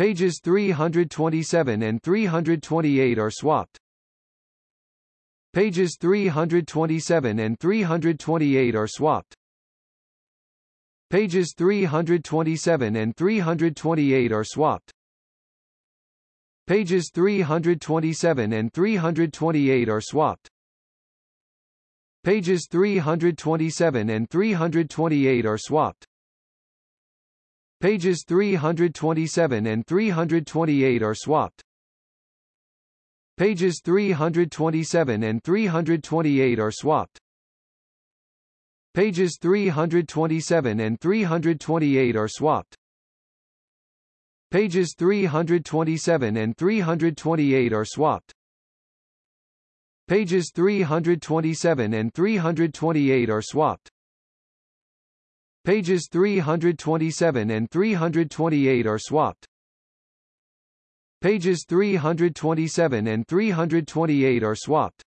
Pages 327 and 328 are swapped. Pages 327 and 328 are swapped. Pages 327 and 328 are swapped. Pages 327 and 328 are swapped. Pages 327 and 328 are swapped. Pages 327 and 328 are swapped. Pages 327 and 328 are swapped. Pages 327 and 328 are swapped. Pages 327 and 328 are swapped. Pages 327 and 328 are swapped. Pages 327 and 328 are swapped. Pages 327 and 328 are swapped.